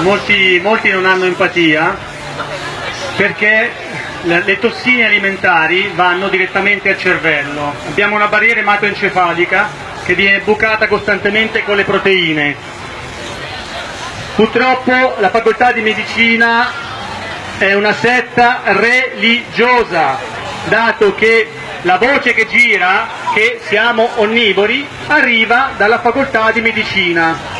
molti, molti non hanno empatia perché le tossine alimentari vanno direttamente al cervello. Abbiamo una barriera ematoencefalica che viene bucata costantemente con le proteine. Purtroppo la facoltà di medicina è una setta religiosa, dato che la voce che gira, che siamo onnivori, arriva dalla facoltà di medicina.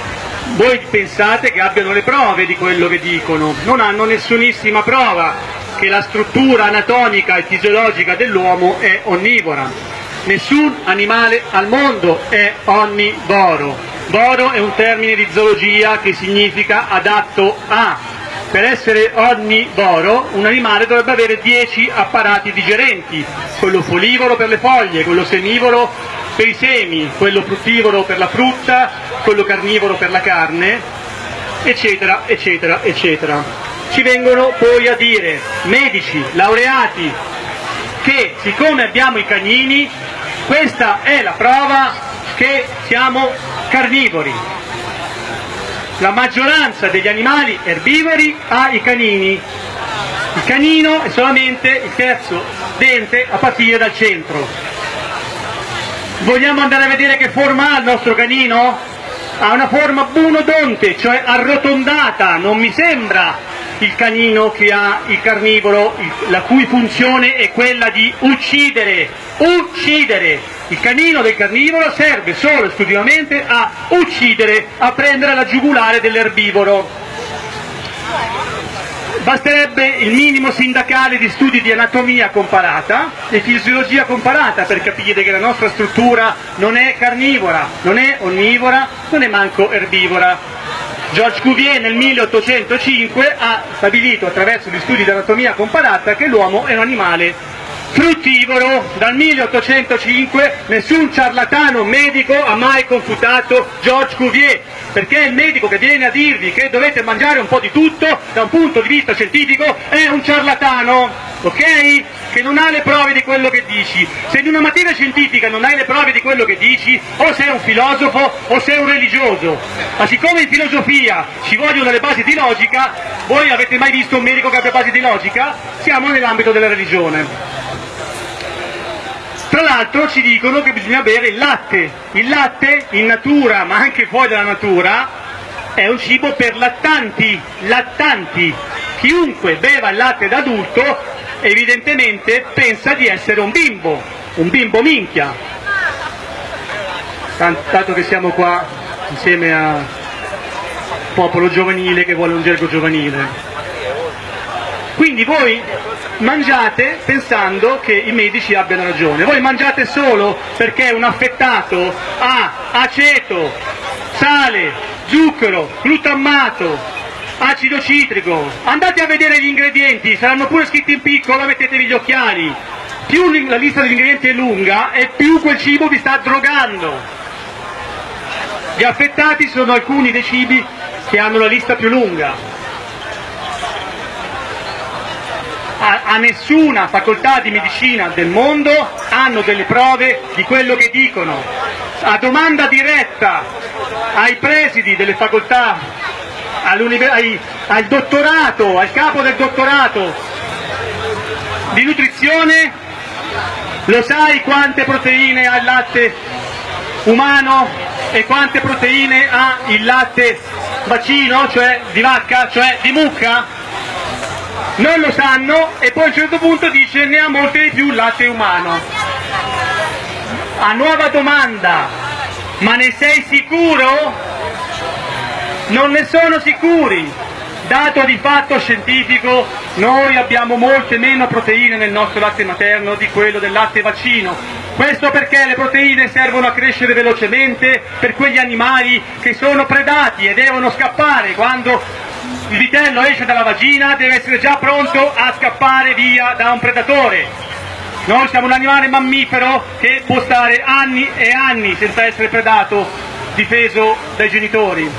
Voi pensate che abbiano le prove di quello che dicono, non hanno nessunissima prova che la struttura anatomica e fisiologica dell'uomo è onnivora. Nessun animale al mondo è onnivoro. Voro è un termine di zoologia che significa adatto a, per essere onnivoro un animale dovrebbe avere 10 apparati digerenti, quello folivoro per le foglie, quello semivoro per i semi, quello fruttivoro per la frutta, quello carnivoro per la carne, eccetera, eccetera, eccetera. Ci vengono poi a dire medici, laureati, che siccome abbiamo i cagnini, questa è la prova che siamo carnivori la maggioranza degli animali erbivori ha i canini. Il canino è solamente il terzo dente a partire dal centro. Vogliamo andare a vedere che forma ha il nostro canino? Ha una forma bunodonte, cioè arrotondata, non mi sembra il canino che ha il carnivoro, la cui funzione è quella di uccidere, uccidere, il canino del carnivoro serve solo e esclusivamente a uccidere, a prendere la giugulare dell'erbivoro. Basterebbe il minimo sindacale di studi di anatomia comparata e fisiologia comparata per capire che la nostra struttura non è carnivora, non è onnivora, non è manco erbivora. Georges Cuvier nel 1805 ha stabilito attraverso gli studi di anatomia comparata che l'uomo è un animale fruttivoro dal 1805 nessun ciarlatano medico ha mai confutato Georges Cuvier perché il medico che viene a dirvi che dovete mangiare un po' di tutto da un punto di vista scientifico è un ciarlatano ok? che non ha le prove di quello che dici se in una materia scientifica non hai le prove di quello che dici o sei un filosofo o sei un religioso ma siccome in filosofia ci vogliono le basi di logica voi avete mai visto un medico che abbia basi di logica? siamo nell'ambito della religione tra l'altro ci dicono che bisogna bere il latte. Il latte in natura, ma anche fuori dalla natura, è un cibo per lattanti, lattanti. Chiunque beva il latte da adulto evidentemente pensa di essere un bimbo, un bimbo minchia. Tanto che siamo qua insieme a popolo giovanile che vuole un gergo giovanile. Quindi voi mangiate pensando che i medici abbiano ragione, voi mangiate solo perché un affettato ha aceto, sale, zucchero, glutammato, acido citrico, andate a vedere gli ingredienti, saranno pure scritti in piccolo, mettetevi gli occhiali, più la lista degli ingredienti è lunga e più quel cibo vi sta drogando. Gli affettati sono alcuni dei cibi che hanno la lista più lunga. A, a, nessuna facoltà di medicina del mondo hanno delle prove di quello che dicono. A domanda diretta ai presidi delle facoltà, ai, al dottorato, al capo del dottorato di nutrizione, lo sai quante proteine ha il latte umano e quante proteine ha il latte vaccino, cioè di vacca, cioè di mucca? Non lo sanno e poi a un certo punto dice ne ha molte di più latte umano. A nuova domanda, ma ne sei sicuro? Non ne sono sicuri. Dato di fatto scientifico, noi abbiamo molte meno proteine nel nostro latte materno di quello del latte vaccino. Questo perché le proteine servono a crescere velocemente per quegli animali che sono predati e devono scappare quando il vitello esce dalla vagina deve essere già pronto a scappare via da un predatore. Noi siamo un animale mammifero che può stare anni e anni senza essere predato, difeso dai genitori.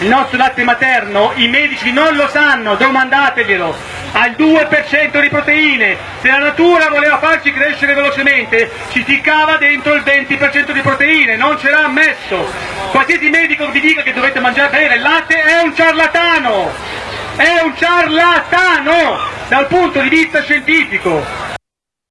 Il nostro latte materno, i medici non lo sanno, domandateglielo, al 2% di proteine. Se la natura voleva farci crescere velocemente, ci ficcava dentro il 20% di proteine, non ce l'ha ammesso. Qualsiasi medico vi dica che dovete mangiare bene il latte è un ciarlatano, è un ciarlatano dal punto di vista scientifico.